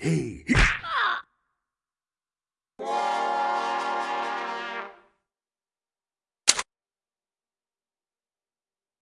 Hey,